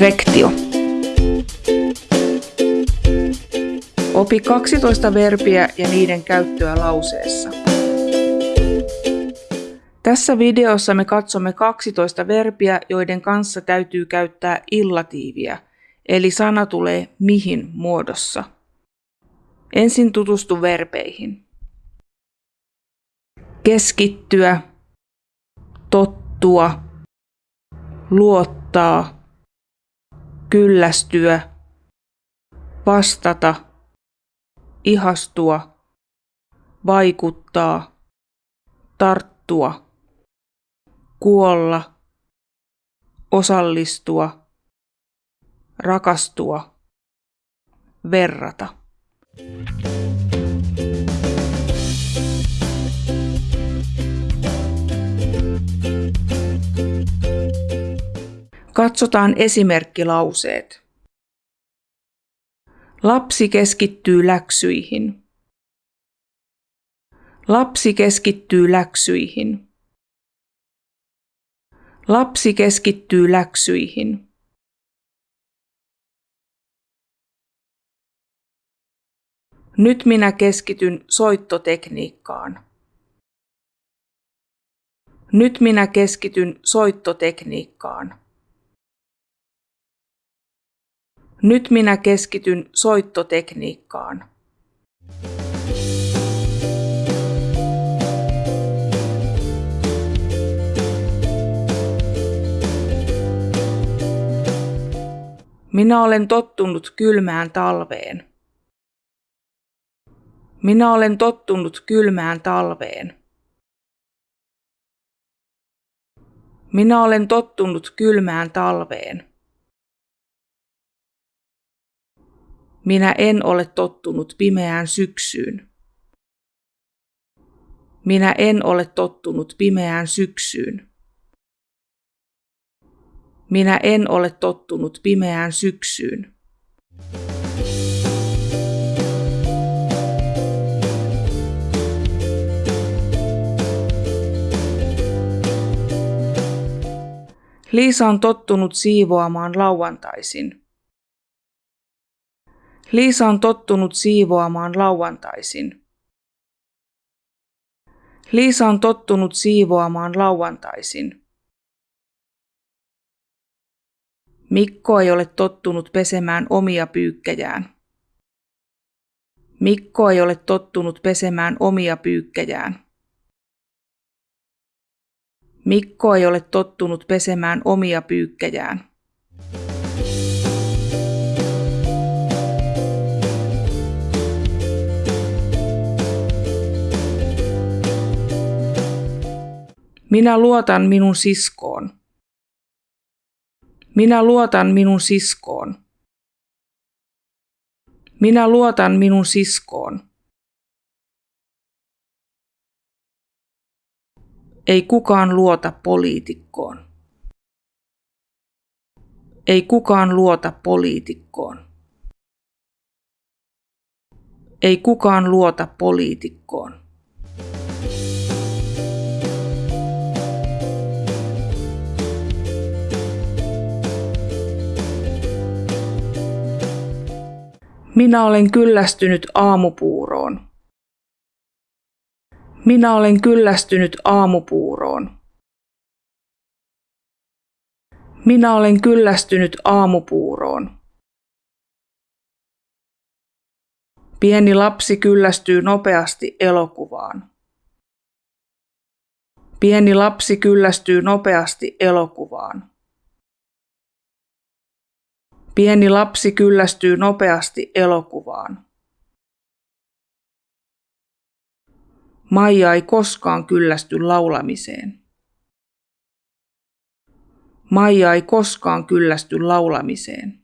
Rektio. Opi 12 verbiä ja niiden käyttöä lauseessa. Tässä videossa me katsomme 12 verbiä, joiden kanssa täytyy käyttää illatiiviä, eli sana tulee mihin muodossa. Ensin tutustu verbeihin. Keskittyä, tottua, luottaa, kyllästyä, vastata, ihastua, vaikuttaa, tarttua, kuolla, osallistua, rakastua, verrata. Katsotaan esimerkkilauseet. Lapsi keskittyy läksyihin. Lapsi keskittyy läksyihin. Lapsi keskittyy läksyihin. Nyt minä keskityn soittotekniikkaan. Nyt minä keskityn soittotekniikkaan. Nyt minä keskityn soittotekniikkaan. Minä olen tottunut kylmään talveen. Minä olen tottunut kylmään talveen. Minä olen tottunut kylmään talveen. Minä en ole tottunut pimeään syksyyn. Minä en ole tottunut pimeään syksyyn. Minä en ole tottunut pimeään syksyyn. Liisa on tottunut siivoamaan lauantaisin. Liisa on tottunut siivoamaan lauantaisin. Liisa on tottunut siivoamaan lauantaisin. Mikko ei ole tottunut pesemään omia pyykkejään. Mikko ei ole tottunut pesemään omia pyykkejään. Mikko ei ole tottunut pesemään omia pyykkejään. Minä luotan minun siskoon. Minä luotan minun siskoon. Minä luotan minun siskoon. Ei kukaan luota poliitikkoon. Ei kukaan luota poliitikkoon. Ei kukaan luota poliitikkoon. Minä olen kyllästynyt aamupuuroon. Minä olen kyllästynyt aamupuuroon. Minä olen kyllästynyt aamupuuroon. Pieni lapsi kyllästyy nopeasti elokuvaan. Pieni lapsi kyllästyy nopeasti elokuvaan. Pieni lapsi kyllästyy nopeasti elokuvaan. Maija ei koskaan kyllästy laulamiseen. Maija ei koskaan kyllästy laulamiseen.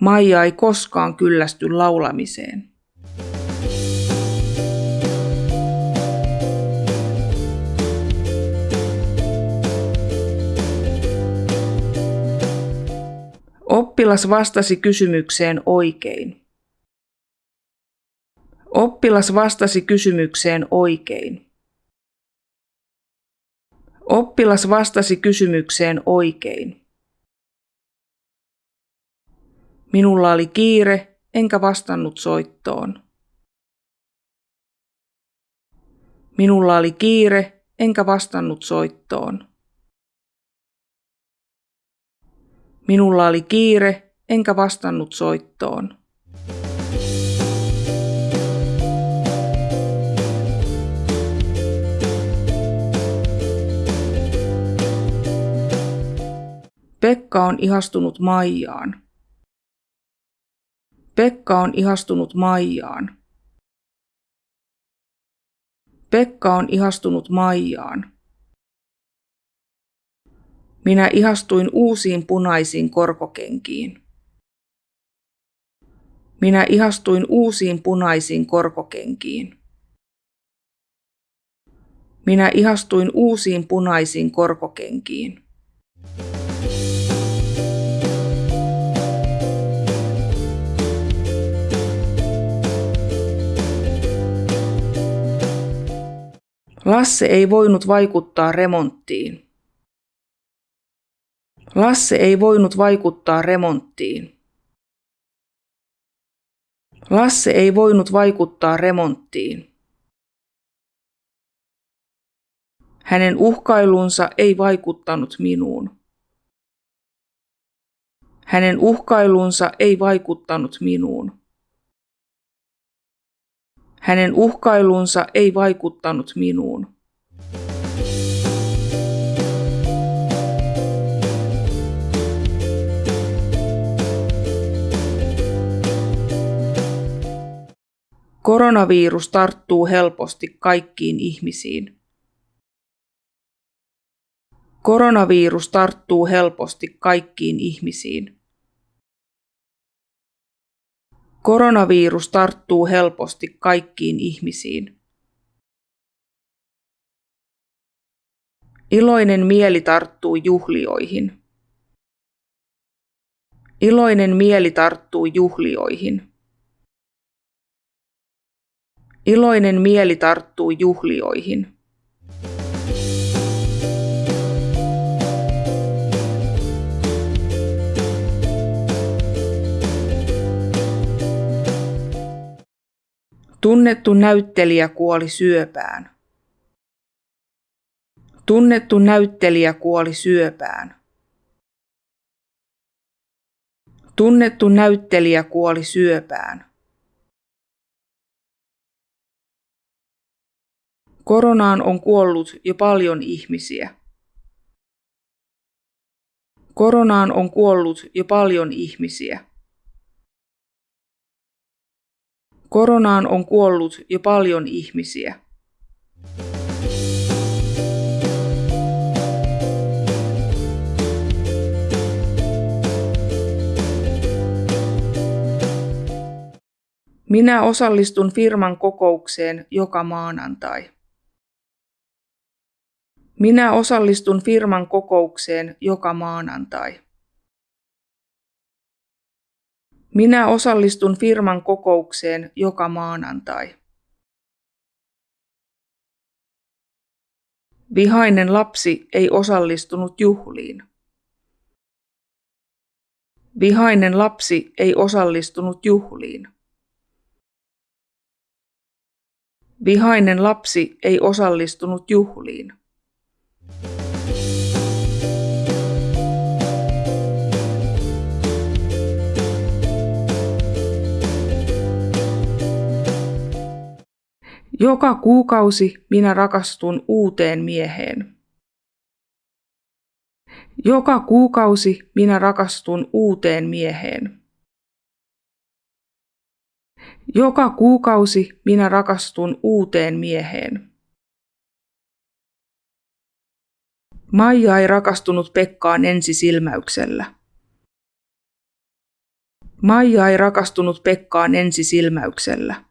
Maija ei koskaan kyllästy laulamiseen. Oppilas vastasi kysymykseen oikein. Oppilas vastasi kysymykseen oikein. Oppilas vastasi kysymykseen oikein. Minulla oli kiire, enkä vastannut soittoon. Minulla oli kiire, enkä vastannut soittoon. Minulla oli kiire, enkä vastannut soittoon. Pekka on ihastunut Maijaan. Pekka on ihastunut Maijaan. Pekka on ihastunut Maijaan. Minä ihastuin uusiin punaisiin korkokenkiin. Minä ihastuin uusiin punaisiin korkokenkiin. Minä ihastuin uusiin punaisiin korkokenkiin. Lasse ei voinut vaikuttaa remonttiin. Lasse ei voinut vaikuttaa remonttiin. Lasse ei voinut vaikuttaa remonttiin. Hänen uhkailunsa ei vaikuttanut minuun. Hänen uhkailunsa ei vaikuttanut minuun. Hänen uhkailunsa ei vaikuttanut minuun. Koronavirus tarttuu helposti kaikkiin ihmisiin. Koronavirus tarttuu helposti kaikkiin ihmisiin. Koronavirus tarttuu helposti kaikkiin ihmisiin. Iloinen mieli tarttuu juhlioihin. Iloinen mieli tarttuu juhlioihin. Iloinen mieli tarttuu juhlioihin. Tunnettu näyttelijä kuoli syöpään. Tunnettu näyttelijä kuoli syöpään. Tunnettu näyttelijä kuoli syöpään. Koronaan on kuollut jo paljon ihmisiä. Koronaan on kuollut jo paljon ihmisiä. Koronaan on kuollut jo paljon ihmisiä. Minä osallistun firman kokoukseen joka maanantai. Minä osallistun firman kokoukseen joka maanantai. Minä osallistun firman kokoukseen joka maanantai. Vihainen lapsi ei osallistunut juhliin. Vihainen lapsi ei osallistunut juhliin. Vihainen lapsi ei osallistunut juhliin. Joka kuukausi minä rakastun uuteen mieheen. Joka kuukausi minä rakastun uuteen mieheen. Joka kuukausi minä rakastun uuteen mieheen. Maija ei rakastunut Pekkaan ensisilmäyksellä. Maija ei rakastunut Pekkaan ensisilmäyksellä.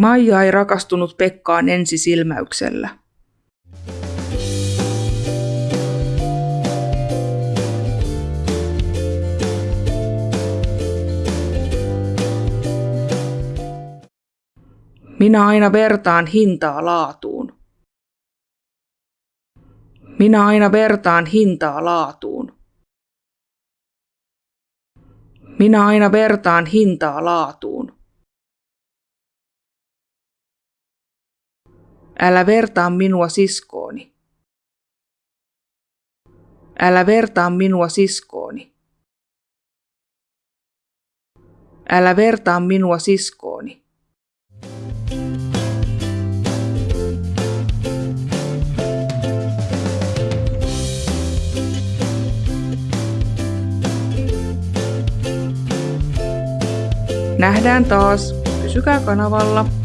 Maija ei rakastunut Pekkaan ensisilmäyksellä. Minä aina vertaan hintaa laatuun. Minä aina vertaan hintaa laatuun. Minä aina vertaan hintaa laatuun. Älä vertaa minua siskooni. Älä vertaa minua siskooni. Älä vertaa minua siskooni. Nähdään taas. Pysykää kanavalla.